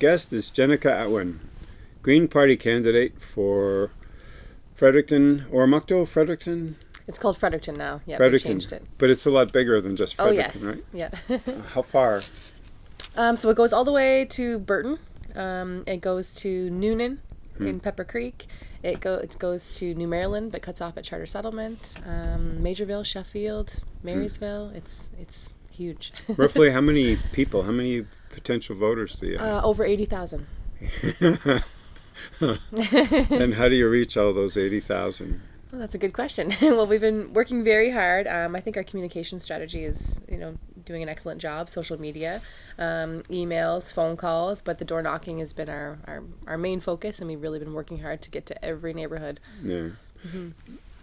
guest is Jenica Atwin, Green Party candidate for Fredericton, Oromocto, Fredericton? It's called Fredericton now. Yeah, Fredericton. they changed it. But it's a lot bigger than just Fredericton, Oh yes, Fredericton, yeah. How far? um, so it goes all the way to Burton. Um, it goes to Noonan in Pepper Creek. It go it goes to New Maryland, but cuts off at Charter Settlement, um, Maugerville, Sheffield, Marysville. It's it's huge. Roughly how many people, how many potential voters do you have? uh, over eighty thousand. and how do you reach all those 80,000? Well, that's a good question. well, we've been working very hard. Um, I think our communication strategy is, you know, doing an excellent job. Social media, um, emails, phone calls, but the door knocking has been our, our, our main focus, and we've really been working hard to get to every neighborhood. Yeah.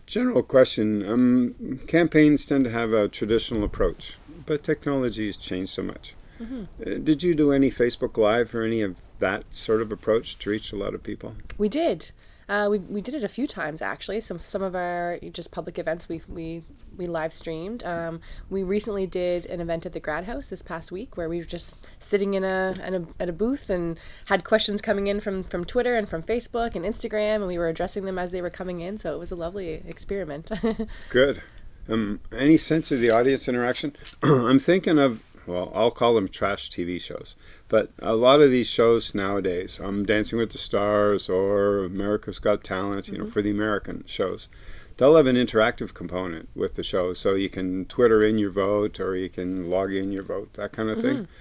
General question. Um, campaigns tend to have a traditional approach, but technology has changed so much. Uh, did you do any Facebook Live or any of that sort of approach to reach a lot of people? We did. Uh, we, we did it a few times actually. Some some of our just public events we we we live streamed. Um, we recently did an event at the Grad House this past week where we were just sitting in a, in a at a booth and had questions coming in from from Twitter and from Facebook and Instagram, and we were addressing them as they were coming in. So it was a lovely experiment. Good. Um, any sense of the audience interaction? I'm thinking of, well, I'll call them trash TV shows, but a lot of these shows nowadays, um, Dancing with the Stars or America's Got Talent, you know, mm-hmm. for the American shows, they'll have an interactive component with the show. So you can Twitter in your vote or you can log in your vote, that kind of thing. Mm-hmm.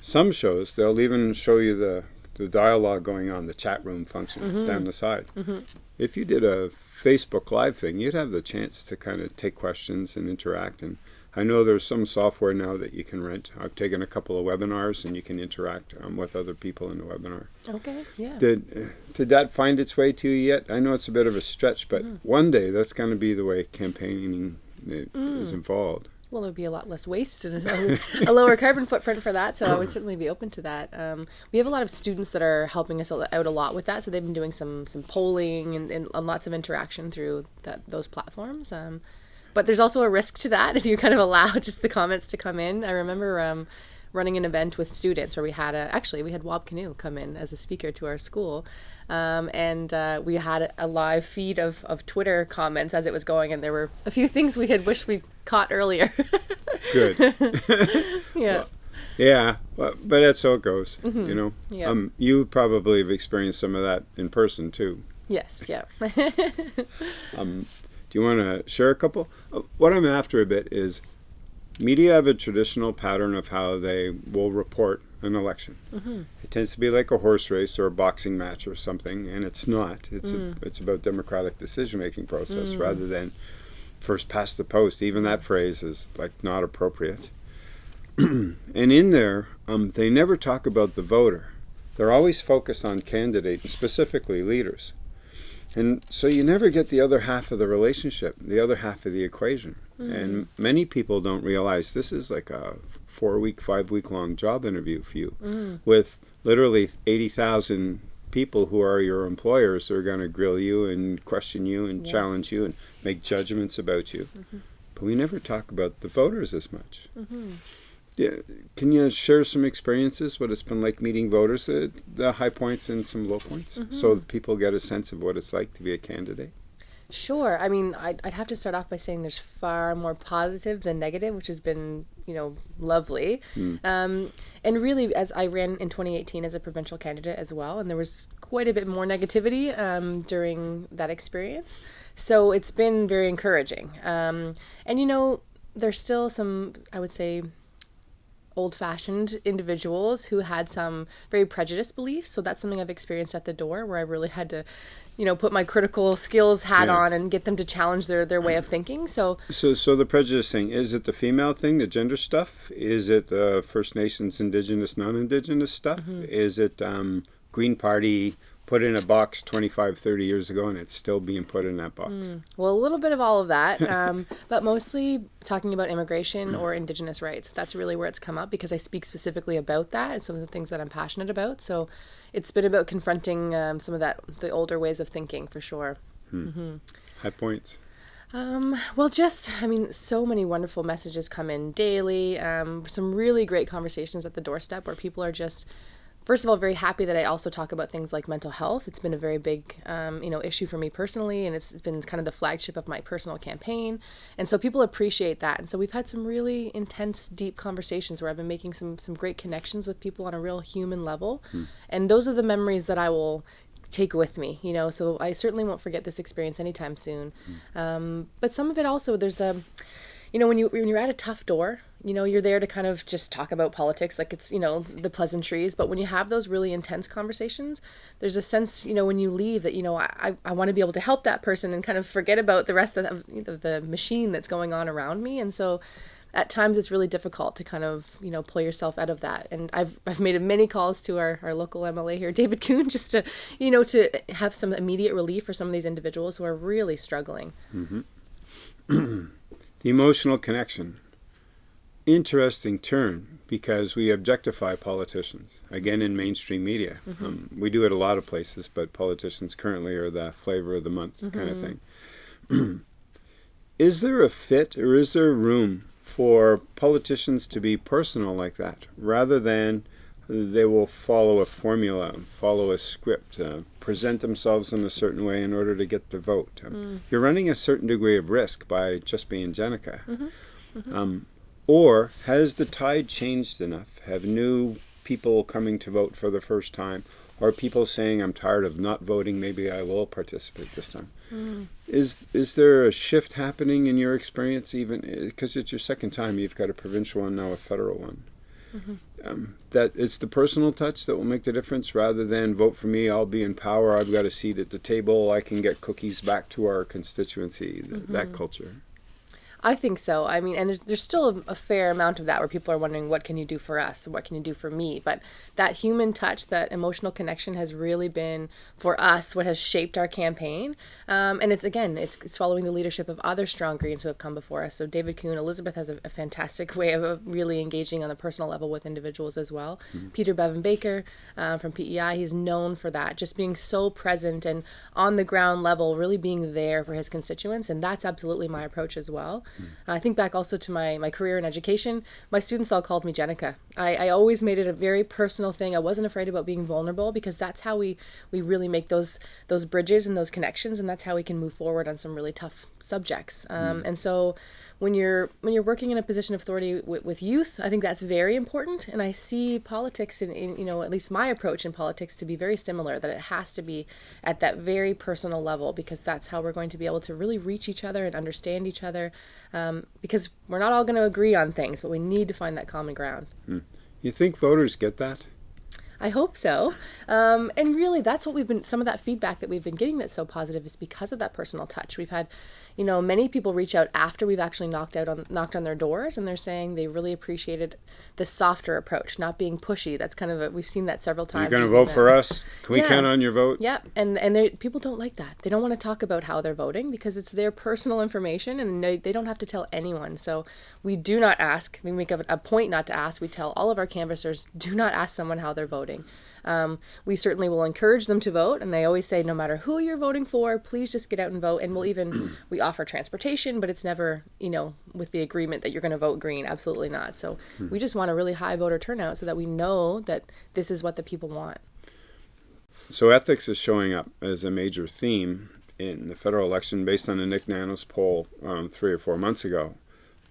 Some shows, they'll even show you the, the dialogue going on, the chat room function mm-hmm. down the side. If you did a Facebook Live thing, you'd have the chance to kind of take questions and interact. And I know there's some software now that you can rent. I've taken a couple of webinars and you can interact um, with other people in the webinar. okay, yeah. Did uh, did that find its way to you yet? I know it's a bit of a stretch, but one day that's going to be the way campaigning i- is involved. Well, there would be a lot less waste and a, lower carbon footprint for that. So I would certainly be open to that. Um, we have a lot of students that are helping us out a lot with that. So they've been doing some some polling and, and, and lots of interaction through that those platforms. Um, but there's also a risk to that if you kind of allow just the comments to come in. I remember um, running an event with students where we had a actually we had Wab Kinew come in as a speaker to our school. Um, and uh, we had a live feed of, of Twitter comments as it was going, and there were a few things we had wished we caught earlier. Good. yeah. Yeah, well, but that's how it goes. You know, Yeah. um, you probably have experienced some of that in person too. Yes. Yeah. Do you want to share a couple? Uh, What I'm after a bit is media have a traditional pattern of how they will report an election. It tends to be like a horse race or a boxing match or something, and it's not. It's a, it's about democratic decision making process rather than first past the post. Even that phrase is like not appropriate. and in there, um, they never talk about the voter. They're always focused on candidate, and specifically leaders. And so you never get the other half of the relationship, the other half of the equation. And mm-hmm. many people don't realize this is like a four week, five week long job interview for you mm. with literally 80,000 people who are your employers who are going to grill you and question you and Yes. challenge you and make judgments about you. Mm-hmm. But we never talk about the voters as much. Mm-hmm. Yeah, can you share some experiences? What it's been like meeting voters, uh, the high points and some low points, so that people get a sense of what it's like to be a candidate. Sure. I mean, I'd, I'd have to start off by saying there's far more positive than negative, which has been, you know, lovely. Um, and really, as I ran in 2018 as a provincial candidate as well, and there was quite a bit more negativity um, during that experience. So it's been very encouraging. Um, and, you know, there's still some, I would say, old fashioned individuals who had some very prejudiced beliefs. So that's something I've experienced at the door where I really had to, you know, put my critical skills hat Yeah. on and get them to challenge their, their way of thinking. So So, so the prejudice thing is it the female thing, the gender stuff? Is it the First Nations, Indigenous, non-Indigenous stuff? Is it um, Green Party put in a box 25, 30 years ago, and it's still being put in that box? Well, a little bit of all of that, um, but mostly talking about immigration or Indigenous rights. That's really where it's come up because I speak specifically about that and some of the things that I'm passionate about. So it's been about confronting um, some of that, the older ways of thinking for sure. High points. Um, well, just, I mean, so many wonderful messages come in daily. Um, some really great conversations at the doorstep where people are just first of all, very happy that I also talk about things like mental health. It's been a very big, um, you know, issue for me personally, and it's, it's been kind of the flagship of my personal campaign. And so people appreciate that. And so we've had some really intense, deep conversations where I've been making some some great connections with people on a real human level. And those are the memories that I will take with me you know so i certainly won't forget this experience anytime soon um, but some of it also there's a you know when you when you're at a tough door you know you're there to kind of just talk about politics like it's you know the pleasantries but when you have those really intense conversations there's a sense you know when you leave that you know i, I want to be able to help that person and kind of forget about the rest of the, of the machine that's going on around me and so at times it's really difficult to kind of you know pull yourself out of that and i've i've made many calls to our, our local mla here david Coon, just to you know to have some immediate relief for some of these individuals who are really struggling mm-hmm. the emotional connection. Interesting turn because we objectify politicians again in mainstream media. Um, we do it a lot of places, but politicians currently are the flavor of the month kind of thing. is there a fit or is there room for politicians to be personal like that rather than they will follow a formula, follow a script, uh, present themselves in a certain way in order to get the vote. Um, You're running a certain degree of risk by just being Jenica. Um, or has the tide changed enough? Have new people coming to vote for the first time? Or people saying, I'm tired of not voting, maybe I will participate this time? Hmm. Is is there a shift happening in your experience, even eh, because it's your second time? You've got a provincial one now, a federal one. Mm-hmm. Um, that it's the personal touch that will make the difference, rather than vote for me. I'll be in power. I've got a seat at the table. I can get cookies back to our constituency. th- That mm-hmm. culture. I think so. I mean, and there's there's still a, a fair amount of that where people are wondering what can you do for us, what can you do for me. But that human touch, that emotional connection, has really been for us what has shaped our campaign. Um, and it's again, it's, it's following the leadership of other strong Greens who have come before us. So David Coon, Elizabeth has a, a fantastic way of, really engaging on the personal level with individuals as well. Peter Bevan Baker uh, from PEI, he's known for that, just being so present and on the ground level, really being there for his constituents. And that's absolutely my approach as well. I think back also to my, my career in education. My students all called me Jenica. I, I always made it a very personal thing. I wasn't afraid about being vulnerable because that's how we, we really make those those bridges and those connections, and that's how we can move forward on some really tough subjects. Um, And so when you're when you're working in a position of authority with, with youth, I think that's very important. And I see politics in, in you know at least my approach in politics to be very similar. That it has to be at that very personal level because that's how we're going to be able to really reach each other and understand each other. Um, because we're not all going to agree on things, but we need to find that common ground. You think voters get that? I hope so. Um, and really, that's what we've been, some of that feedback that we've been getting that's so positive is because of that personal touch. We've had, you know, many people reach out after we've actually knocked out on, knocked on their doors and they're saying they really appreciated the softer approach, not being pushy. That's kind of a, we've seen that several times. You're going to vote that. for us? Can we Yeah. count on your vote? Yeah, and and they- people don't like that. They don't want to talk about how they're voting because it's their personal information, and they, they don't have to tell anyone. So we do not ask. We make a, a point not to ask. We tell all of our canvassers, do not ask someone how they're voting. Um, we certainly will encourage them to vote, and I always say, no matter who you're voting for, please just get out and vote. And we'll even we offer transportation, but it's never you know with the agreement that you're going to vote green. Absolutely not. So we just want a really high voter turnout so that we know that this is what the people want. So ethics is showing up as a major theme in the federal election based on the Nick Nanos poll um, three or four months ago.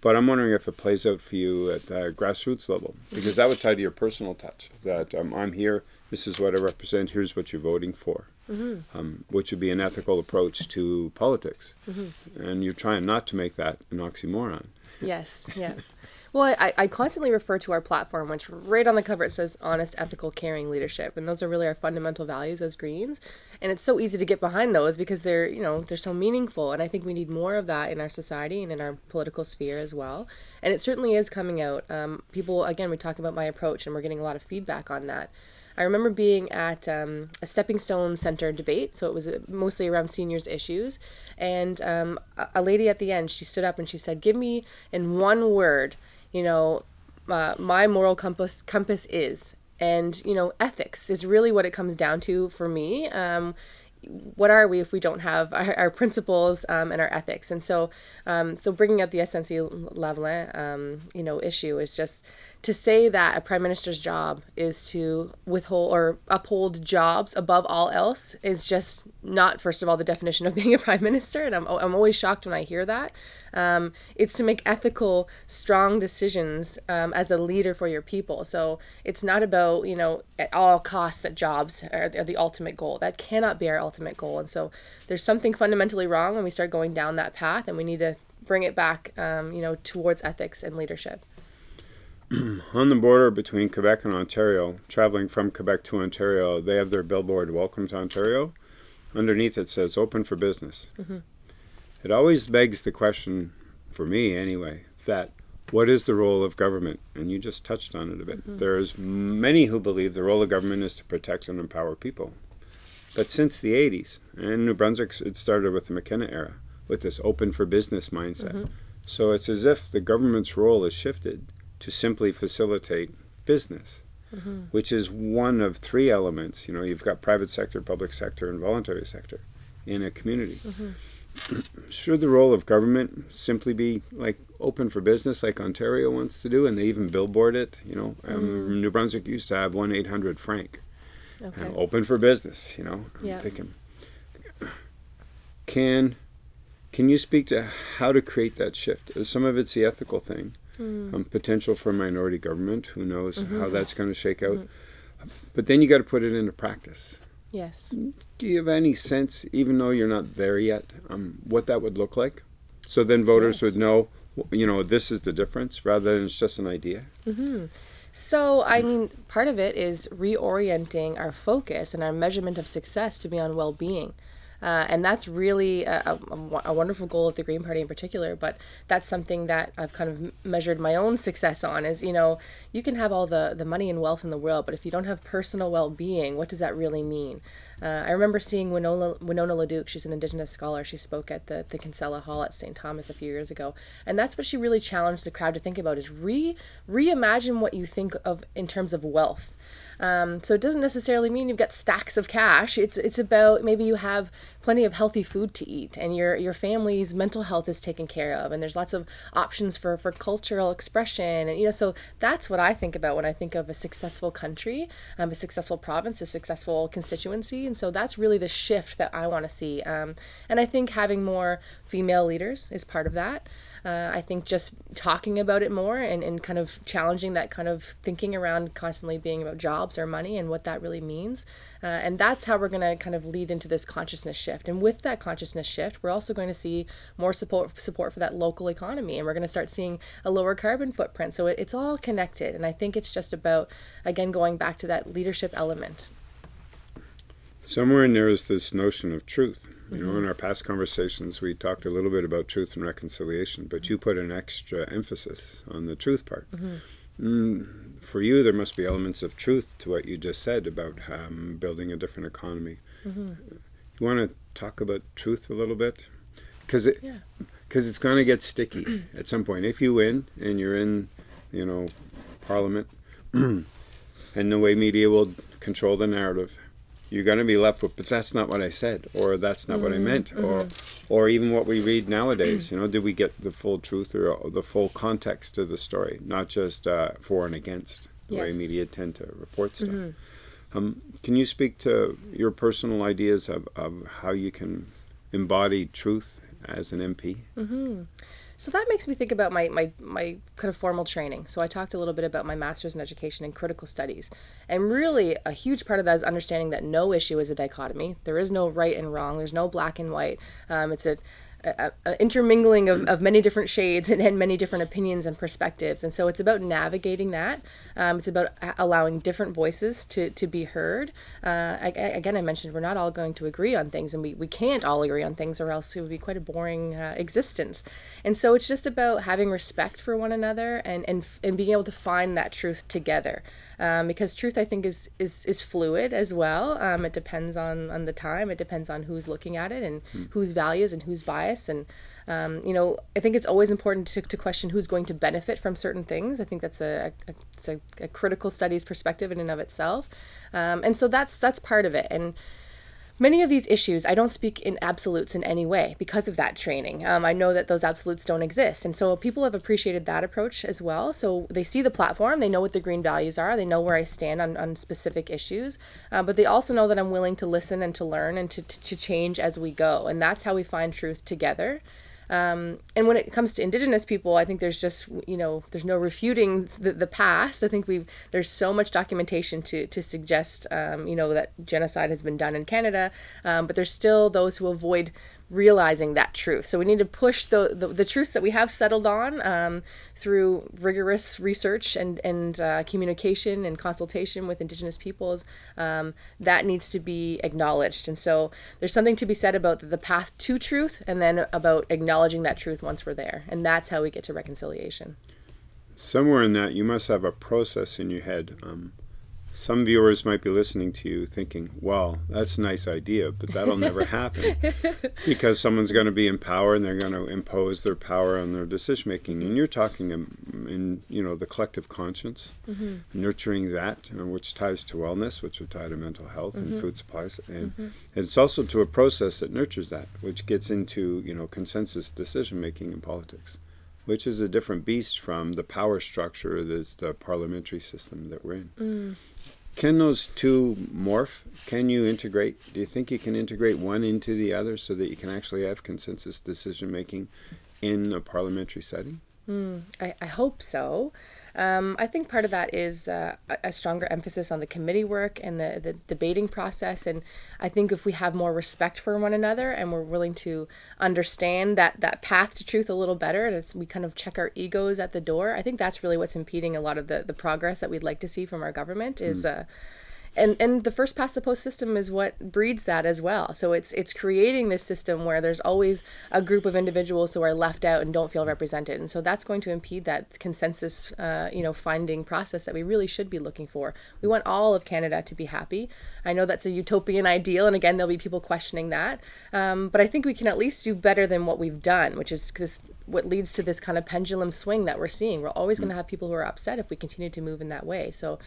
But I'm wondering if it plays out for you at the grassroots level, because that would tie to your personal touch. That um, I'm here, this is what I represent, here's what you're voting for, um, which would be an ethical approach to politics. And you're trying not to make that an oxymoron. Yes, yeah. Well, I, I constantly refer to our platform, which right on the cover it says honest, ethical, caring leadership. And those are really our fundamental values as Greens. And it's so easy to get behind those because they're, you know, they're so meaningful. And I think we need more of that in our society and in our political sphere as well. And it certainly is coming out. Um, people, again, we talk about my approach and we're getting a lot of feedback on that. I remember being at um, a Stepping Stone Center debate, so it was uh, mostly around seniors' issues. And um, a, lady at the end, she stood up and she said, "Give me in one word, you know, uh, my moral compass compass is." And you know, ethics is really what it comes down to for me. Um, what are we if we don't have our, our principles um, and our ethics? And so, um, so bringing up the SNC Lavalin, um, you know, issue is just to say that a prime minister's job is to withhold or uphold jobs above all else is just not, first of all, the definition of being a prime minister. And I'm, I'm always shocked when I hear that. Um, it's to make ethical, strong decisions um, as a leader for your people. So it's not about, you know, at all costs that jobs are, are the ultimate goal. That cannot be our ultimate goal. And so there's something fundamentally wrong when we start going down that path, and we need to bring it back, um, you know, towards ethics and leadership. on the border between Quebec and Ontario, traveling from Quebec to Ontario, they have their billboard "Welcome to Ontario." Underneath it says "Open for Business." Mm-hmm. It always begs the question, for me anyway, that what is the role of government? And you just touched on it a bit. Mm-hmm. There's many who believe the role of government is to protect and empower people. But since the 80s, and New Brunswick, it started with the McKenna era, with this open for business mindset. Mm-hmm. So it's as if the government's role has shifted to simply facilitate business, mm-hmm. which is one of three elements. You know, you've got private sector, public sector, and voluntary sector in a community. Should the role of government simply be like open for business, like Ontario wants to do, and they even billboard it? You know, um, mm. New Brunswick used to have one eight hundred frank, okay. open for business. You know, I'm thinking, can can you speak to how to create that shift? Some of it's the ethical thing mm. um, potential for minority government. Who knows mm-hmm. how that's going to shake out? Mm-hmm. But then you got to put it into practice. Yes. Do you have any sense, even though you're not there yet, um, what that would look like? So then voters yes. would know, you know, this is the difference rather than it's just an idea. Mm-hmm. So, I mean, part of it is reorienting our focus and our measurement of success to be on well being. Uh, and that's really a, a, a, wonderful goal of the Green Party in particular. But that's something that I've kind of measured my own success on is, you know, you can have all the, the money and wealth in the world, but if you don't have personal well being, what does that really mean? Uh, I remember seeing Winona, Winona LaDuke, she's an Indigenous scholar. She spoke at the, the Kinsella Hall at St. Thomas a few years ago. And that's what she really challenged the crowd to think about is re reimagine what you think of in terms of wealth. Um, so it doesn't necessarily mean you've got stacks of cash. It's it's about maybe you have plenty of healthy food to eat and your your family's mental health is taken care of and there's lots of options for for cultural expression and you know so that's what I think about when I think of a successful country, um, a successful province, a successful constituency, and so that's really the shift that I want to see. Um, and I think having more female leaders is part of that. Uh, I think just talking about it more and, and kind of challenging that kind of thinking around constantly being about jobs or money and what that really means. Uh, and that's how we're going to kind of lead into this consciousness shift. And with that consciousness shift, we're also going to see more support support for that local economy, and we're going to start seeing a lower carbon footprint. So it, it's all connected, and I think it's just about again going back to that leadership element. Somewhere in there is this notion of truth. You know, in our past conversations, we talked a little bit about truth and reconciliation, but you put an extra emphasis on the truth part. Mm-hmm. Mm, for you, there must be elements of truth to what you just said about um, building a different economy. Mm-hmm. You want to talk about truth a little bit? Because it, because yeah. it's going to get sticky at some point. If you win and you're in, you know, Parliament, and the way media will control the narrative, you're going to be left with, but that's not what I said, or that's not mm-hmm. what I mm-hmm. meant, mm-hmm. or, or even what we read nowadays. You know, did we get the full truth or the full context of the story, not just uh, for and against the yes. way media tend to report stuff. Mm-hmm. Um, can you speak to your personal ideas of, of how you can embody truth as an MP? So that makes me think about my, my, my kind of formal training. So I talked a little bit about my master's in education and critical studies. And really, a huge part of that is understanding that no issue is a dichotomy. There is no right and wrong, there's no black and white. Um, it's a a, intermingling of, of many different shades and, and, many different opinions and perspectives. And so it's about navigating that. Um, it's about allowing different voices to, to be heard. Uh, I, again, I mentioned we're not all going to agree on things, and we, we can't all agree on things, or else it would be quite a boring uh, existence. And so it's just about having respect for one another and, and, and being able to find that truth together um, because truth I think is is, is fluid as well. Um, it depends on on the time. It depends on who's looking at it and mm. whose values and whose bias. And um, you know, I think it's always important to, to question who's going to benefit from certain things. I think that's a, a it's a, a, critical studies perspective in and of itself. Um, and so that's that's part of it. And many of these issues, I don't speak in absolutes in any way because of that training. Um, I know that those absolutes don't exist. And so people have appreciated that approach as well. So they see the platform, they know what the green values are, they know where I stand on, on specific issues, uh, but they also know that I'm willing to listen and to learn and to, to, to change as we go. And that's how we find truth together. Um, and when it comes to indigenous people, I think there's just you know there's no refuting the, the past. I think we there's so much documentation to to suggest um, you know that genocide has been done in Canada, um, but there's still those who avoid realizing that truth. So we need to push the, the, the truths that we have settled on um, through rigorous research and, and uh, communication and consultation with Indigenous peoples. Um, that needs to be acknowledged. And so there's something to be said about the, path to truth and then about acknowledging that truth once we're there. And that's how we get to reconciliation. Somewhere in that, you must have a process in your head. Um, some viewers might be listening to you thinking, well, that's a nice idea, but that'll never happen because someone's going to be in power and they're going to impose their power on their decision making. And you're talking in, in you know, the collective conscience, mm-hmm. nurturing that, uh, which ties to wellness, which would tie to mental health mm-hmm. and food supplies. And, mm-hmm. and it's also to a process that nurtures that, which gets into, you know, consensus decision making in politics which is a different beast from the power structure that's the parliamentary system that we're in. Mm. Can those two morph? Can you integrate? Do you think you can integrate one into the other so that you can actually have consensus decision making in a parliamentary setting? Mm, I, I hope so. Um, I think part of that is uh, a stronger emphasis on the committee work and the, the debating process. And I think if we have more respect for one another and we're willing to understand that, that path to truth a little better, and we kind of check our egos at the door, I think that's really what's impeding a lot of the, the progress that we'd like to see from our government is. Mm. Uh, and and the first past the post system is what breeds that as well. So it's it's creating this system where there's always a group of individuals who are left out and don't feel represented. And so that's going to impede that consensus uh, you know finding process that we really should be looking for. We want all of canada to be happy. I know that's a utopian ideal and again there'll be people questioning that. Um, but i think we can at least do better than what we've done which is this what leads to this kind of pendulum swing that we're seeing. We're always going to have people who are upset if we continue to move in that way. So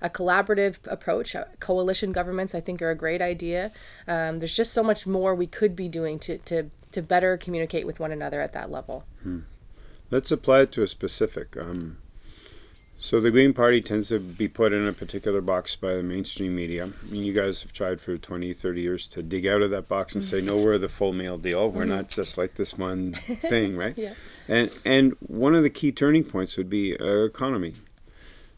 a collaborative approach. Uh, coalition governments, I think, are a great idea. Um, there's just so much more we could be doing to, to, to better communicate with one another at that level. Hmm. Let's apply it to a specific. Um, so the Green Party tends to be put in a particular box by the mainstream media. I mean, you guys have tried for 20, 30 years to dig out of that box and say, no, we're the full meal deal. We're mm-hmm. not just like this one thing, right? yeah. And and one of the key turning points would be uh, economy.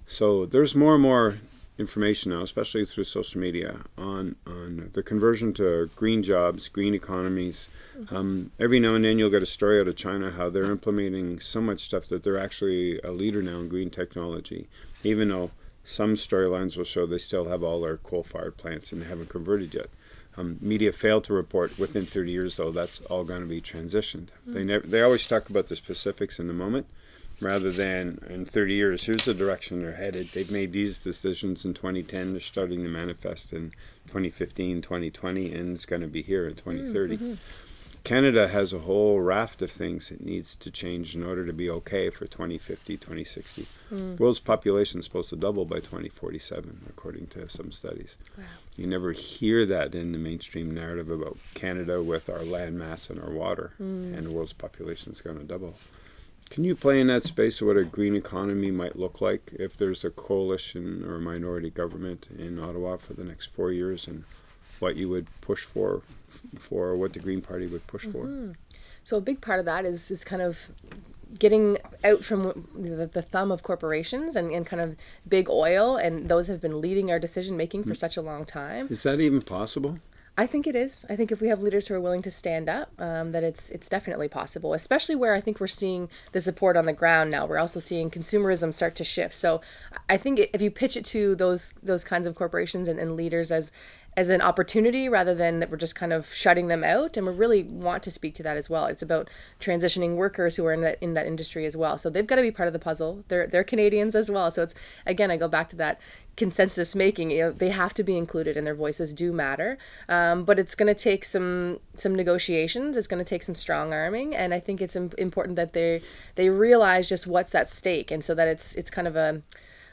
So there's more and more information now, especially through social media, on on the conversion to green jobs, green economies. Mm-hmm. Um, every now and then you'll get a story out of China how they're implementing so much stuff that they're actually a leader now in green technology, even though some storylines will show they still have all their coal-fired plants and they haven't converted yet. Um, media failed to report within 30 years, though that's all going to be transitioned. Mm-hmm. They never, they always talk about the specifics in the moment, rather than in 30 years, here's the direction they're headed. They've made these decisions in 2010. They're starting to manifest in 2015, 2020, and it's going to be here in 2030. Mm-hmm. Canada has a whole raft of things it needs to change in order to be okay for 2050, 2060. Mm. World's population is supposed to double by 2047, according to some studies. Wow. You never hear that in the mainstream narrative about Canada with our land mass and our water, mm. and the world's population is going to double. Can you play in that space of what a green economy might look like if there's a coalition or a minority government in Ottawa for the next four years and what you would push for, for what the Green Party would push mm-hmm. for? So a big part of that is, is kind of getting out from the, the thumb of corporations and, and kind of big oil and those have been leading our decision making for mm. such a long time. Is that even possible? I think it is. I think if we have leaders who are willing to stand up, um, that it's it's definitely possible. Especially where I think we're seeing the support on the ground now. We're also seeing consumerism start to shift. So I think if you pitch it to those those kinds of corporations and, and leaders as as an opportunity rather than that we're just kind of shutting them out. And we really want to speak to that as well. It's about transitioning workers who are in that in that industry as well. So they've got to be part of the puzzle. They're they're canadians as well. So it's again i go back to that consensus making you know they have to be included and their voices do matter. Um, but it's going to take some some negotiations. It's going to take some strong arming. And i think it's important that they they realize just what's at stake. And so that it's it's kind of a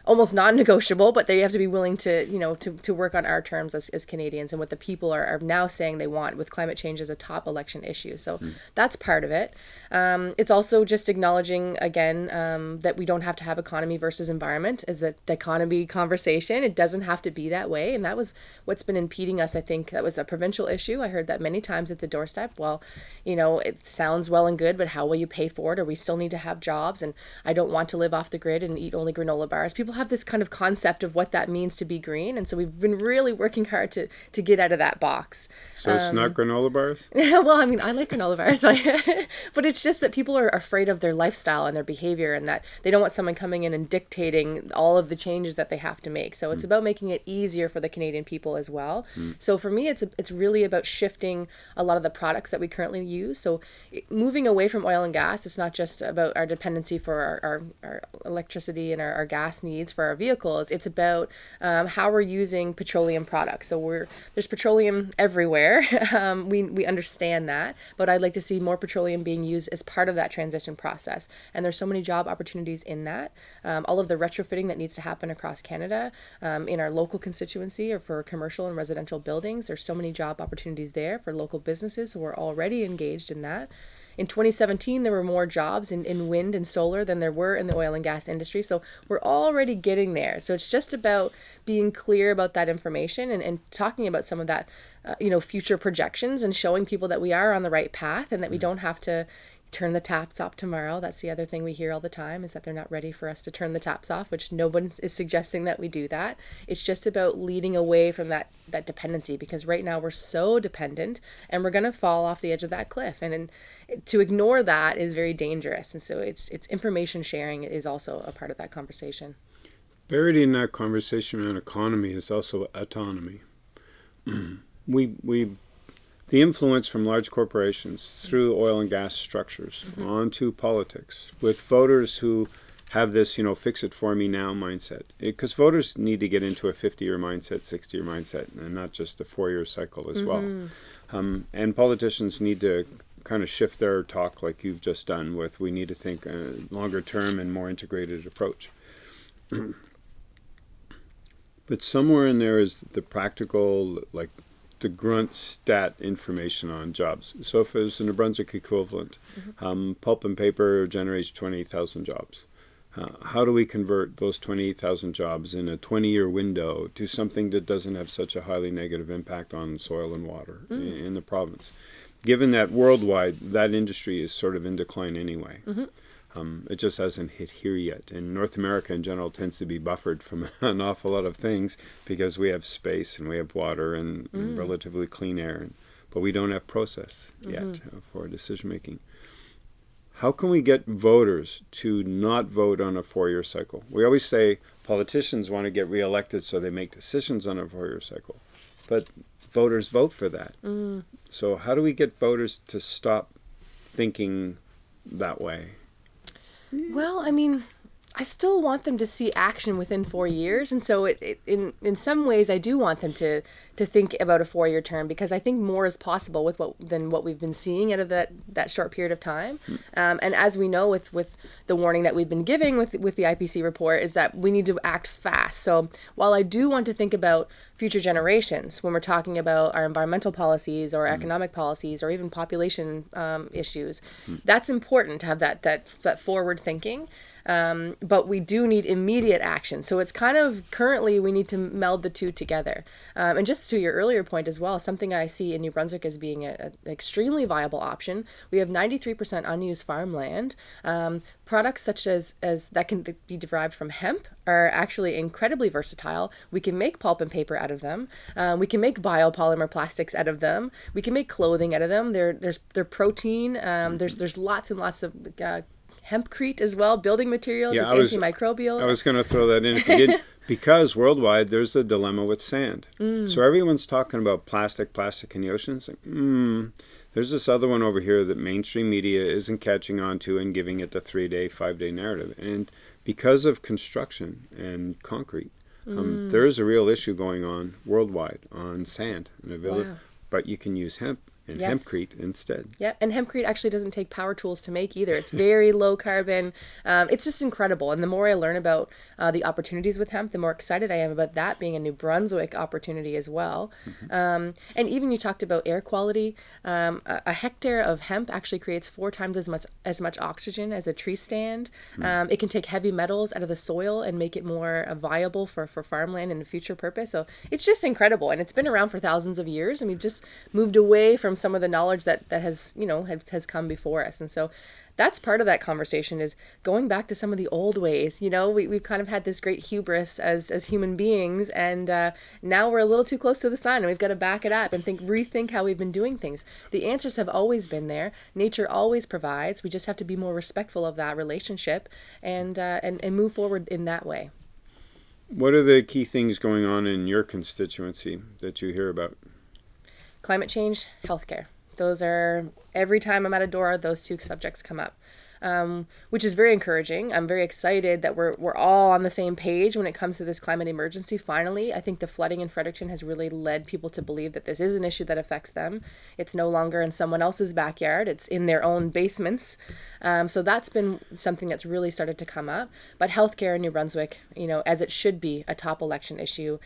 almost non-negotiable, but they have to be willing to, you know, to, to work on our terms as, as Canadians and what the people are, are now saying they want with climate change as a top election issue. So mm. that's part of it. Um, it's also just acknowledging again um, that we don't have to have economy versus environment as a dichotomy conversation. It doesn't have to be that way, and that was what's been impeding us. I think that was a provincial issue. I heard that many times at the doorstep. Well, you know, it sounds well and good, but how will you pay for it? Or we still need to have jobs, and I don't want to live off the grid and eat only granola bars. People have this kind of concept of what that means to be green, and so we've been really working hard to to get out of that box. So um, it's not um, granola bars. well, I mean, I like granola bars, but, but it's just that people are afraid of their lifestyle and their behavior, and that they don't want someone coming in and dictating all of the changes that they have to make. So it's mm. about making it easier for the Canadian people as well. Mm. So for me, it's it's really about shifting a lot of the products that we currently use. So moving away from oil and gas, it's not just about our dependency for our, our, our electricity and our, our, gas needs for our vehicles. It's about um, how we're using petroleum products. So we're there's petroleum everywhere. um, we we understand that, but I'd like to see more petroleum being used as part of that transition process. And there's so many job opportunities in that. Um, all of the retrofitting that needs to happen across Canada um, in our local constituency or for commercial and residential buildings. There's so many job opportunities there for local businesses who are already engaged in that. In 2017, there were more jobs in, in wind and solar than there were in the oil and gas industry. So we're already getting there. So it's just about being clear about that information and, and talking about some of that, uh, you know, future projections and showing people that we are on the right path and that we mm. don't have to, turn the taps off tomorrow. That's the other thing we hear all the time is that they're not ready for us to turn the taps off, which no one is suggesting that we do that. It's just about leading away from that that dependency because right now we're so dependent and we're going to fall off the edge of that cliff and, and to ignore that is very dangerous. And so it's it's information sharing is also a part of that conversation. Buried in that conversation around economy is also autonomy. we we the influence from large corporations through oil and gas structures mm-hmm. onto politics with voters who have this, you know, fix it for me now mindset. Because voters need to get into a 50 year mindset, 60 year mindset, and not just a four year cycle as mm-hmm. well. Um, and politicians need to kind of shift their talk like you've just done with we need to think a longer term and more integrated approach. but somewhere in there is the practical, like the grunt stat information on jobs. So if it's a New Brunswick equivalent, mm-hmm. um, pulp and paper generates 20,000 jobs. Uh, how do we convert those 20,000 jobs in a 20 year window to something that doesn't have such a highly negative impact on soil and water mm. in, in, the province? Given that worldwide, that industry is sort of in decline anyway. Mm-hmm. Um, it just hasn't hit here yet. And North America in general tends to be buffered from an awful lot of things because we have space and we have water and, mm. and relatively clean air, and, but we don't have process mm-hmm. yet for decision making. How can we get voters to not vote on a four year cycle? We always say politicians want to get reelected so they make decisions on a four year cycle, but voters vote for that. Mm. So, how do we get voters to stop thinking that way? Well, I mean, I still want them to see action within four years, and so it, it, in in some ways I do want them to to think about a four year term because I think more is possible with what than what we've been seeing out of that that short period of time. Um, and as we know with with the warning that we've been giving with with the IPC report is that we need to act fast. So while I do want to think about future generations when we're talking about our environmental policies or economic policies or even population um, issues, that's important to have that that that forward thinking. Um, but we do need immediate action. So it's kind of currently we need to meld the two together. Um, and just to your earlier point as well, something I see in New Brunswick as being an extremely viable option. We have 93% unused farmland. Um, products such as, as that can be derived from hemp are actually incredibly versatile. We can make pulp and paper out of them. Um, we can make biopolymer plastics out of them. We can make clothing out of them. They're, there's they're protein. Um, there's there's lots and lots of uh, hempcrete as well, building materials. Yeah, it's I antimicrobial. I was going to throw that in if you did because worldwide there's a dilemma with sand. Mm. So everyone's talking about plastic, plastic in the oceans. mm, there's this other one over here that mainstream media isn't catching on to and giving it the three day, five day narrative. And because of construction and concrete, um, mm. um, there is a real issue going on worldwide on sand and available. Wow. But you can use hemp and Yes. hempcrete instead. Yeah, and hempcrete actually doesn't take power tools to make either. It's very low carbon. Um, it's just incredible. And the more I learn about uh, the opportunities with hemp, the more excited I am about that being a New Brunswick opportunity as well. Um, and even you talked about air quality. Um, a, a hectare of hemp actually creates four times as much as much oxygen as a tree stand. Um, it can take heavy metals out of the soil and make it more uh, viable for, for farmland and a future purpose. So it's just incredible. And it's been around for thousands of years. And we've just moved away from some of the knowledge that, that has, you know, has, has come before us. And so that's part of that conversation is going back to some of the old ways. You know, we, we've kind of had this great hubris as, as human beings. And uh, now we're a little too close to the sun and we've got to back it up and think, rethink how we've been doing things. The answers have always been there. Nature always provides. We just have to be more respectful of that relationship and, uh, and, and move forward in that way. What are the key things going on in your constituency that you hear about? Climate change, healthcare. Those are every time I'm at a door, those two subjects come up, um, which is very encouraging. I'm very excited that we're we're all on the same page when it comes to this climate emergency. Finally, I think the flooding in Fredericton has really led people to believe that this is an issue that affects them. It's no longer in someone else's backyard; it's in their own basements. Um, so that's been something that's really started to come up. But healthcare in New Brunswick, you know, as it should be, a top election issue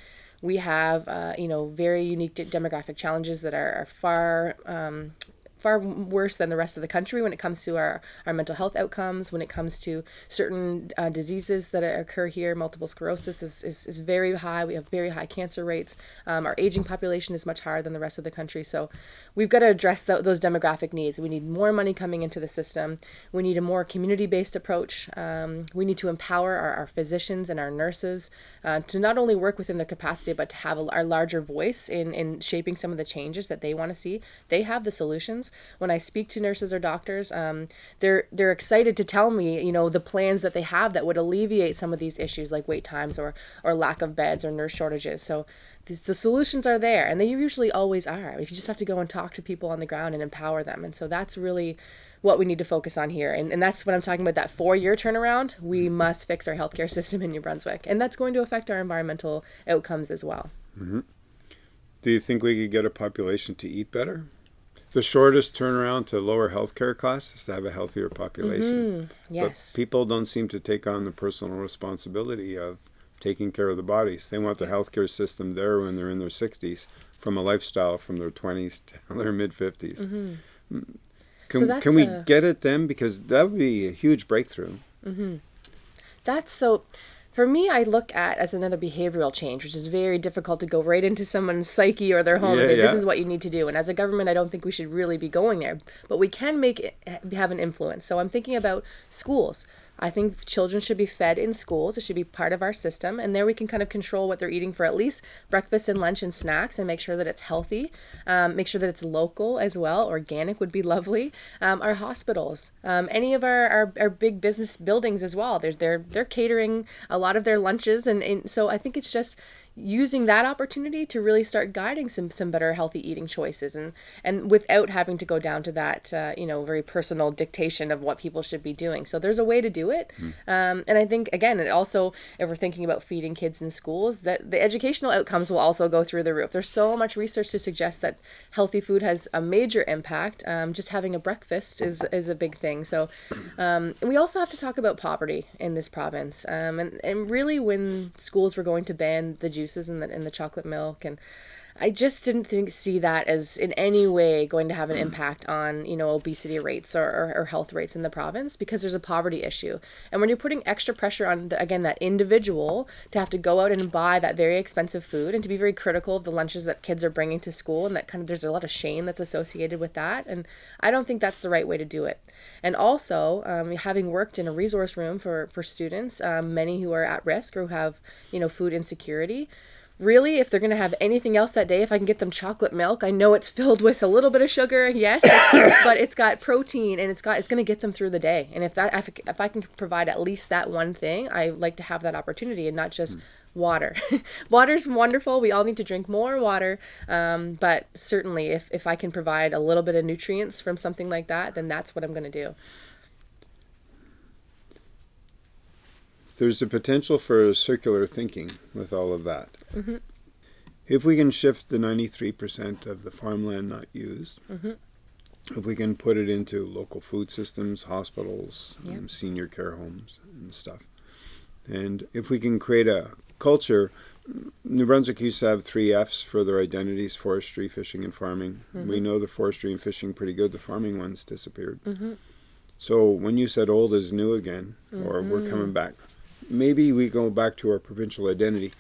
we have uh, you know very unique de- demographic challenges that are, are far um, far worse than the rest of the country when it comes to our, our mental health outcomes when it comes to certain uh, diseases that occur here. Multiple sclerosis is, is, is very high. We have very high cancer rates. Um, our aging population is much higher than the rest of the country. So we've got to address tho- those demographic needs. We need more money coming into the system. We need a more community-based approach. Um, we need to empower our, our physicians and our nurses uh, to not only work within their capacity but to have a, a larger voice in, in shaping some of the changes that they want to see. They have the solutions when i speak to nurses or doctors um, they're they're excited to tell me you know the plans that they have that would alleviate some of these issues like wait times or or lack of beds or nurse shortages. So these, the solutions are there and they usually always are if you just have to go and talk to people on the ground and empower them. And so that's really what we need to focus on here. And, and that's what i'm talking about that four year turnaround. We must fix our healthcare system in new brunswick and that's going to affect our environmental outcomes as well. Do you think we could get a population to eat better? The shortest turnaround to lower healthcare costs is to have a healthier population. Mm-hmm. yes But people don't seem to take on the personal responsibility of taking care of the bodies. They want the healthcare system there when they're in their 60s from a lifestyle from their 20s to their mid 50s. Mm-hmm. Mm. Can, So can we a- get at them? Because that would be a huge breakthrough. Mm-hmm. That's so. For me, I look at as another behavioral change, which is very difficult to go right into someone's psyche or their home Yeah, and say, "This yeah. is what you need to do." And as a government, I don't think we should really be going there, but we can make it, have an influence. So I'm thinking about schools. I think children should be fed in schools. It should be part of our system, and there we can kind of control what they're eating for at least breakfast and lunch and snacks, and make sure that it's healthy. Um, make sure that it's local as well. Organic would be lovely. Um, our hospitals, um, any of our, our, our big business buildings as well. There's they're they're catering a lot of their lunches, and, and so I think it's just using that opportunity to really start guiding some some better healthy eating choices and and without having to go down to that uh, you know very personal dictation of what people should be doing. So there's a way to do it. Um, and i think again it also if we're thinking about feeding kids in schools that the educational outcomes will also go through the roof. There's so much research to suggest that healthy food has a major impact. Um, just having a breakfast is is a big thing. So um, we also have to talk about poverty in this province. Um, and, and really when schools were going to ban the juices and the, and the chocolate milk and I just didn't think see that as in any way going to have an impact on you know obesity rates or, or, or health rates in the province because there's a poverty issue. And when you're putting extra pressure on the, again that individual to have to go out and buy that very expensive food and to be very critical of the lunches that kids are bringing to school and that kind of there's a lot of shame that's associated with that. And I don't think that's the right way to do it. And also um, having worked in a resource room for for students um, many who are at risk or who have you know food insecurity really? If they're going to have anything else that day if i can get them chocolate milk i know it's filled with a little bit of sugar yes but it's got protein and it's got it's going to get them through the day. And if that if, if i can provide at least that one thing i like to have that opportunity and not just water. Water's wonderful. We all need to drink more water um, but certainly if, if i can provide a little bit of nutrients from something like that then that's what i'm going to do There's a potential for circular thinking with all of that. if we can shift the 93% of the farmland not used, Mm-hmm. if we can put it into local food systems, hospitals, Yeah. um, senior care homes, and stuff, and if we can create a culture, New Brunswick used to have three F's for their identities forestry, fishing, and farming. We know the forestry and fishing pretty good, the farming ones disappeared. Mm-hmm. So when you said old is new again, or we're coming back, maybe we go back to our provincial identity.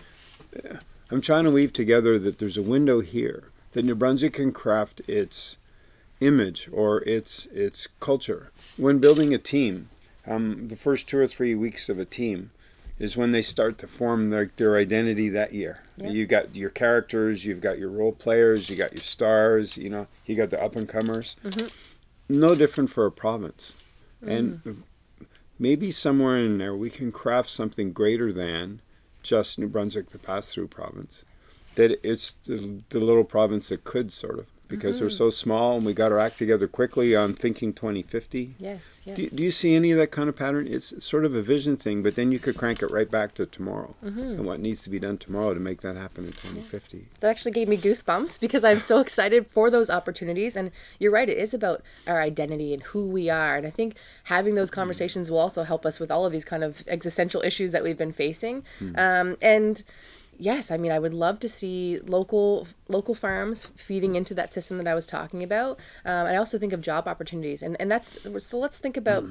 Uh, I'm trying to weave together that there's a window here that New Brunswick can craft its image or its its culture. When building a team, um, the first two or three weeks of a team is when they start to form their, their identity that year. Yeah. You got your characters, you've got your role players, you got your stars, you know, you got the up and comers. No different for a province. And maybe somewhere in there we can craft something greater than just New Brunswick, the pass through province. That it's the, the little province that could, sort of, because we're mm-hmm. so small and we got our act together quickly on thinking 2050. Yes. Yeah. Do, do you see any of that kind of pattern? It's sort of a vision thing, but then you could crank it right back to tomorrow mm-hmm. and what needs to be done tomorrow to make that happen in 2050. that actually gave me goosebumps because I'm so excited for those opportunities. And you're right, it is about our identity and who we are. And I think having those mm-hmm. conversations will also help us with all of these kind of existential issues that we've been facing. Hmm. Um, and yes, I mean, I would love to see local local farms feeding into that system that I was talking about. Um, I also think of job opportunities, and and that's so. Let's think about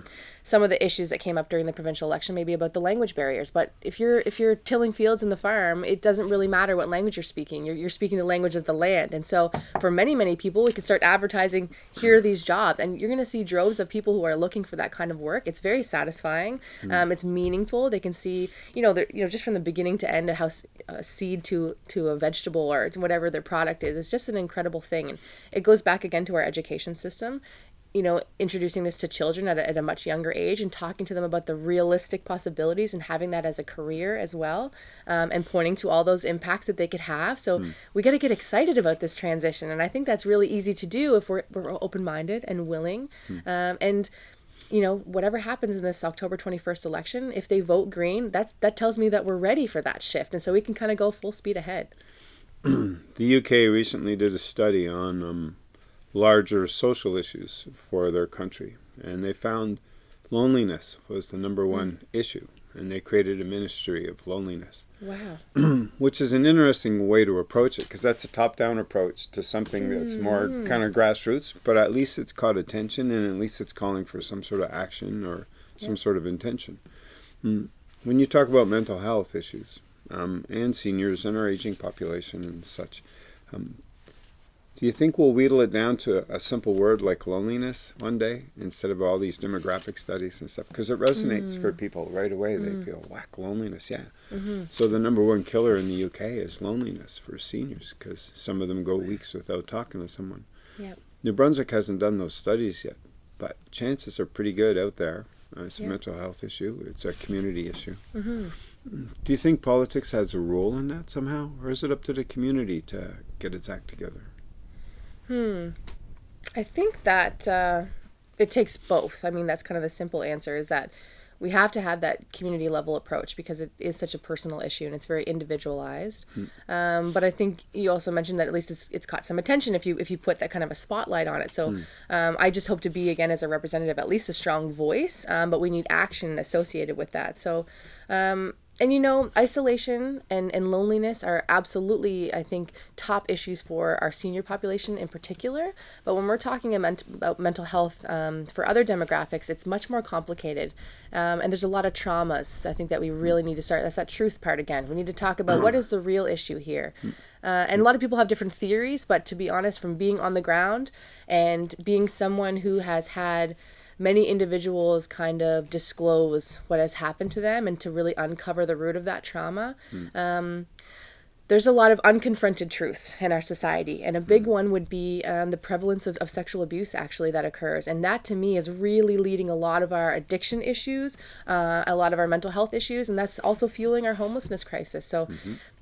some of the issues that came up during the provincial election, maybe about the language barriers. But if you're if you're tilling fields in the farm, it doesn't really matter what language you're speaking. You're you're speaking the language of the land, and so for many many people, we could start advertising here are these jobs, and you're going to see droves of people who are looking for that kind of work. It's very satisfying. Um, it's meaningful. They can see you know they're you know just from the beginning to end of how a seed to to a vegetable or whatever their product is. It's just an incredible thing, and it goes back again to our education system you know, introducing this to children at a, at a much younger age and talking to them about the realistic possibilities and having that as a career as well, um, and pointing to all those impacts that they could have. So we got to get excited about this transition, and I think that's really easy to do if we're, we're open minded and willing. Um, and you know, whatever happens in this October 21st election, if they vote green, that that tells me that we're ready for that shift, and so we can kind of go full speed ahead. The UK recently did a study on um, larger social issues for their country, and they found loneliness was the number one issue, and they created a ministry of loneliness, Wow. which is an interesting way to approach it because that's a top-down approach to something that's more kind of grassroots, but at least it's caught attention, and at least it's calling for some sort of action or some sort of intention. Mm. When you talk about mental health issues um, and seniors and our aging population and such, um, do you think we'll wheedle it down to a simple word like loneliness one day instead of all these demographic studies and stuff? Because it resonates for people right away. They feel, whack, loneliness, yeah. So the number one killer in the UK is loneliness for seniors because some of them go weeks without talking to someone. Yep. New Brunswick hasn't done those studies yet, but chances are pretty good out there. Uh, it's a mental health issue. It's a community issue. hmm Do you think politics has a role in that somehow, or is it up to the community to get its act together? Hmm. I think that uh, it takes both. I mean, that's kind of the simple answer is that we have to have that community level approach because it is such a personal issue and it's very individualized. Um, but I think you also mentioned that at least it's, it's caught some attention if you if you put that kind of a spotlight on it. So um, I just hope to be again as a representative at least a strong voice. Um, but we need action associated with that. So. And you know, isolation and, and loneliness are absolutely, I think, top issues for our senior population in particular. But when we're talking about mental health um, for other demographics, it's much more complicated. Um, and there's a lot of traumas, I think, that we really need to start. That's that truth part again. We need to talk about what is the real issue here. Uh, and a lot of people have different theories, but to be honest, from being on the ground and being someone who has had many individuals kind of disclose what has happened to them and to really uncover the root of that trauma. Um, there's a lot of unconfronted truths in our society, and a big one would be um, the prevalence of, of sexual abuse actually that occurs. And that to me is really leading a lot of our addiction issues, uh, a lot of our mental health issues, and that's also fueling our homelessness crisis. So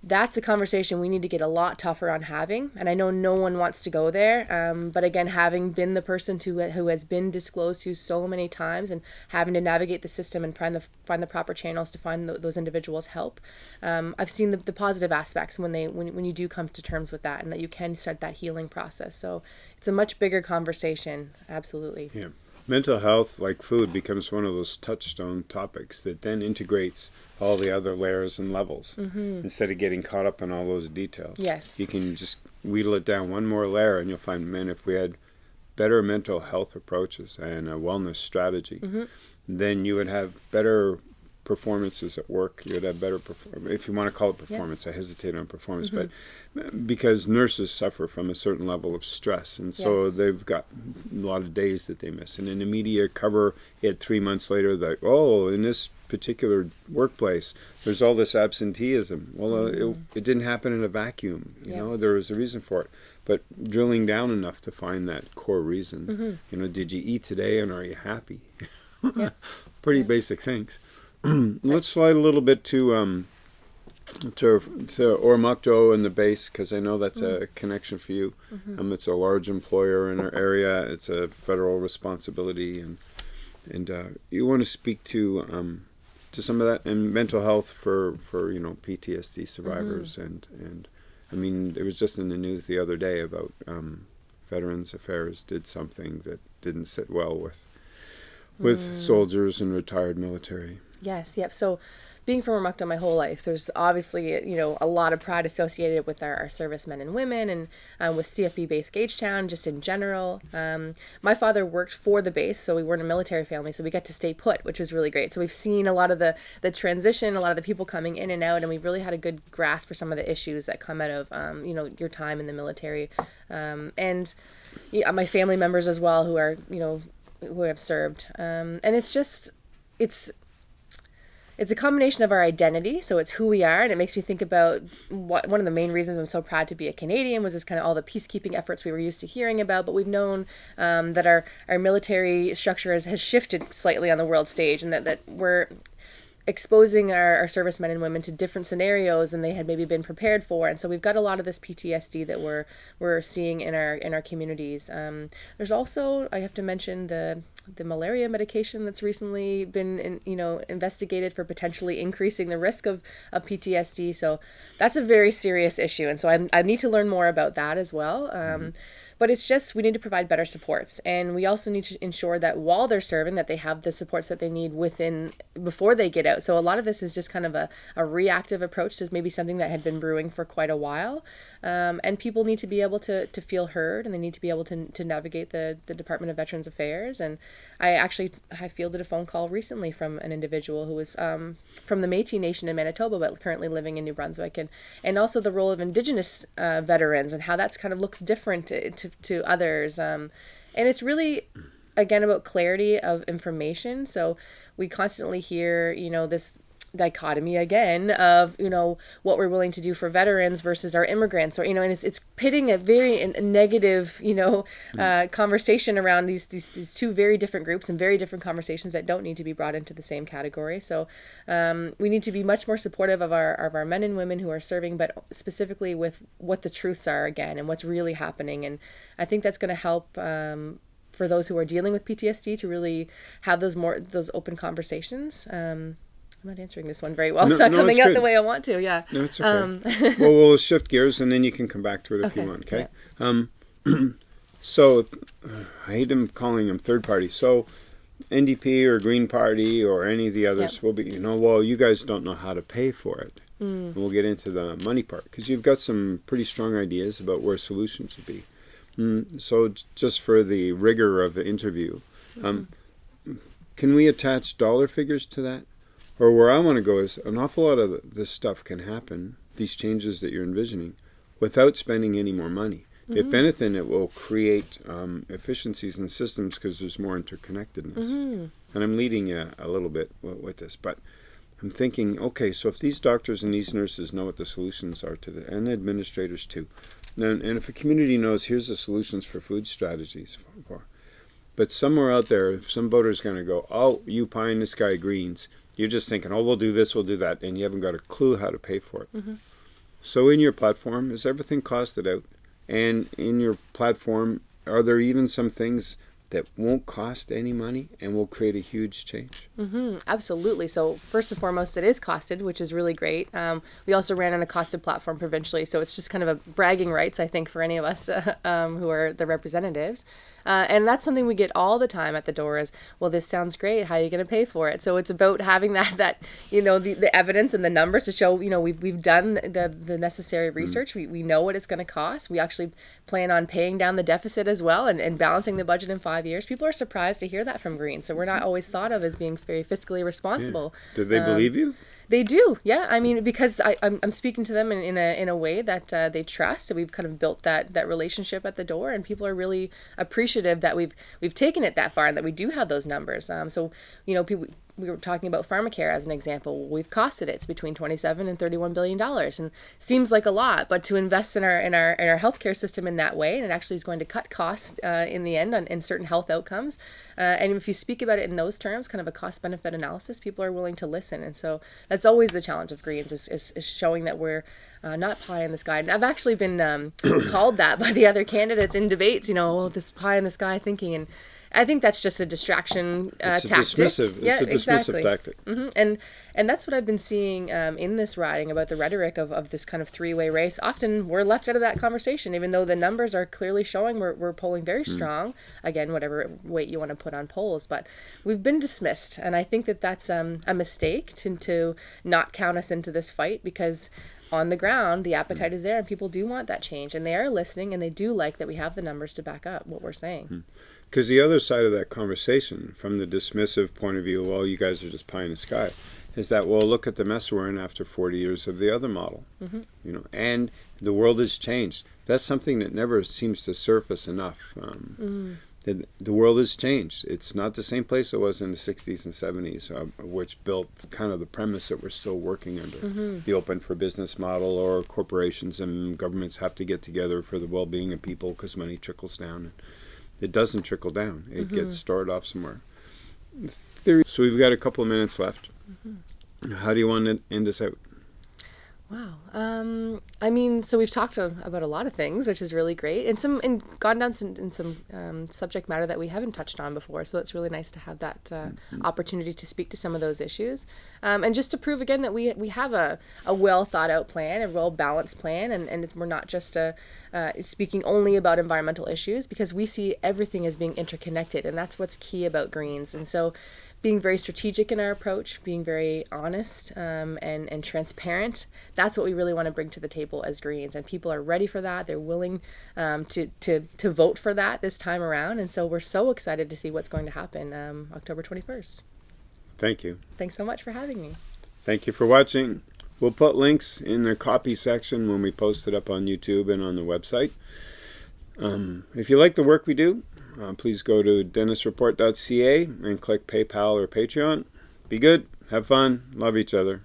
that's a conversation we need to get a lot tougher on having. And I know no one wants to go there. Um, but again, having been the person to, who has been disclosed to so many times and having to navigate the system and find the, find the proper channels to find those individuals help, um, I've seen the, the positive aspects when, they, when, when you do come to terms with that and that you can start that healing process. So it's a much bigger conversation. Absolutely. Yeah. Mental health, like food, becomes one of those touchstone topics that then integrates all the other layers and levels Mm-hmm. instead of getting caught up in all those details. Yes. You can just wheedle it down one more layer, and you'll find, man, if we had better mental health approaches and a wellness strategy, Mm-hmm. then you would have better performances at work. You would have better perform if you want to call it performance. I hesitate on performance, but Mm-hmm. because nurses suffer from a certain level of stress, and so Yes. they've got a lot of days that they miss. And in the media cover it three months later that oh, in this particular workplace, there's all this absenteeism. Well, uh, it, it didn't happen in a vacuum. You Mm-hmm. Know, there was a reason for it. But drilling down enough to find that core reason. Mm-hmm. You know, did you eat today and are you happy? Pretty basic things. Let's slide a little bit to um, to to Oromocto and the base because I know that's a connection for you. Um, it's a large employer in our area. It's a federal responsibility, and and uh, you want to speak to um, to some of that and mental health for for you know PTSD survivors and and I mean it was just in the news the other day about um, Veterans Affairs did something that didn't sit well with with soldiers and retired military. Yes, yep. So being from Oromocto my whole life, there's obviously, you know, a lot of pride associated with our, our servicemen and women and um, with CFB base Gagetown, just in general. Um, my father worked for the base, so we weren't a military family, so we got to stay put, which was really great. So we've seen a lot of the, the transition, a lot of the people coming in and out, and we've really had a good grasp for some of the issues that come out of, um, you know, your time in the military. Um, and yeah, my family members as well who are, you know, who have served. Um, and it's just, it's, it's a combination of our identity so it's who we are and it makes me think about what one of the main reasons i'm so proud to be a canadian was this kind of all the peacekeeping efforts we were used to hearing about but we've known um, that our, our military structure has, has shifted slightly on the world stage and that, that we're exposing our, our servicemen and women to different scenarios than they had maybe been prepared for. And so we've got a lot of this PTSD that we're we're seeing in our in our communities. Um, there's also I have to mention the the malaria medication that's recently been in, you know investigated for potentially increasing the risk of, of PTSD so that's a very serious issue. And so I, I need to learn more about that as well. Um, but it's just we need to provide better supports. And we also need to ensure that while they're serving that they have the supports that they need within before they get out. So a lot of this is just kind of a, a reactive approach to maybe something that had been brewing for quite a while um, and people need to be able to, to feel heard and they need to be able to, to navigate the, the department of veterans affairs. And i actually i fielded a phone call recently from an individual who was um, from the metis nation in manitoba but currently living in new brunswick. And, and also the role of indigenous uh, veterans and how that's kind of looks different to, to, to others. Um, and it's really again about clarity of information. So we constantly hear you know this dichotomy again of you know what we're willing to do for veterans versus our immigrants or you know and it's, it's pitting a very a negative you know uh, conversation around these, these these two very different groups and very different conversations that don't need to be brought into the same category. So um, we need to be much more supportive of our of our men and women who are serving but specifically with what the truths are again and what's really happening. And I think that's going to help um, for those who are dealing with PTSD to really have those more those open conversations. Um, I'm not answering this one very well. No, it's not no, coming it's out good. the way I want to. Yeah. No, it's okay. Um, well, we'll shift gears and then you can come back to it if you want. Okay. Um, so uh, I hate them calling them third party. So NDP or Green Party or any of the others Yep. will be, you know, well, you guys don't know how to pay for it. Mm. And we'll get into the money part because you've got some pretty strong ideas about where solutions would be. Mm, so just for the rigor of the interview, um, can we attach dollar figures to that? Or where I want to go is an awful lot of this stuff can happen, these changes that you're envisioning, without spending any more money. If anything, it will create um, efficiencies in systems because there's more interconnectedness. And I'm leading you a little bit with, with this, but I'm thinking, okay, so if these doctors and these nurses know what the solutions are to the, and administrators too, then, and if a community knows here's the solutions for food strategies, for, but somewhere out there, if some voter's going to go, oh, you pie in the sky greens, you're just thinking, oh, we'll do this, we'll do that, and you haven't got a clue how to pay for it. Mm-hmm. So in your platform, is everything costed out? And in your platform, are there even some things that won't cost any money and will create a huge change. Mm-hmm, absolutely. So first and foremost, it is costed, which is really great. Um, we also ran on a costed platform provincially, so it's just kind of a bragging rights, I think, for any of us uh, um, who are the representatives. Uh, and that's something we get all the time at the door is, well, this sounds great. How are you going to pay for it? So it's about having that, that you know, the, the evidence and the numbers to show, you know, we've, we've done the, the necessary mm-hmm. research. Mm. We, we know what it's going to cost. We actually plan on paying down the deficit as well and, and balancing the budget in five years. People are surprised to hear that from Green. So we're not always thought of as being very fiscally responsible. Yeah. Did they um, believe you? They do, yeah. I mean, because I, I'm, I'm speaking to them in, in a in a way that uh, they trust. So we've kind of built that that relationship at the door, and people are really appreciative that we've we've taken it that far and that we do have those numbers. Um, so you know, people we were talking about pharmacare as an example. We've costed it. It's between 27 and 31 billion dollars, and seems like a lot, but to invest in our in our in our healthcare system in that way, and it actually is going to cut costs uh, in the end on in certain health outcomes. Uh, and if you speak about it in those terms, kind of a cost benefit analysis, people are willing to listen. And so that's always the challenge of Greens is, is, is showing that we're uh, not pie in the sky. And I've actually been um, called that by the other candidates in debates. You know, this pie in the sky thinking and I think that's just a distraction uh, it's tactic. Dismissive. Yeah, it's a dismissive exactly. tactic. Mm-hmm. And and that's what I've been seeing um, in this riding about the rhetoric of, of this kind of three way race. Often we're left out of that conversation, even though the numbers are clearly showing we're, we're polling very mm. strong. Again, whatever weight you want to put on polls, but we've been dismissed, and I think that that's um, a mistake to to not count us into this fight because on the ground, the appetite is there, and people do want that change, and they are listening, and they do like that we have the numbers to back up what we're saying. Hmm. Because the other side of that conversation, from the dismissive point of view, well, you guys are just pie in the sky, is that well, look at the mess we're in after 40 years of the other model, mm-hmm. you know, and the world has changed. That's something that never seems to surface enough. Um, mm-hmm the, the world has changed. It's not the same place it was in the 60s and 70s, uh, which built kind of the premise that we're still working under mm-hmm. the open for business model, or corporations and governments have to get together for the well being of people because money trickles down. It doesn't trickle down, it mm-hmm. gets stored off somewhere. So we've got a couple of minutes left. Mm-hmm. How do you want to end this out? Wow. Um, I mean, so we've talked about a lot of things, which is really great, and some and gone down some, in some um, subject matter that we haven't touched on before. So it's really nice to have that uh, mm-hmm. opportunity to speak to some of those issues, um, and just to prove again that we we have a, a well thought out plan, a well balanced plan, and, and we're not just a, uh, speaking only about environmental issues because we see everything as being interconnected, and that's what's key about greens. And so being very strategic in our approach, being very honest um, and, and transparent. That's what we really want to bring to the table as Greens. And people are ready for that. They're willing um, to, to, to vote for that this time around. And so we're so excited to see what's going to happen um, October 21st. Thank you. Thanks so much for having me. Thank you for watching. We'll put links in the copy section when we post it up on YouTube and on the website. Um, if you like the work we do, uh, please go to dennisreport.ca and click PayPal or Patreon. Be good, have fun, love each other.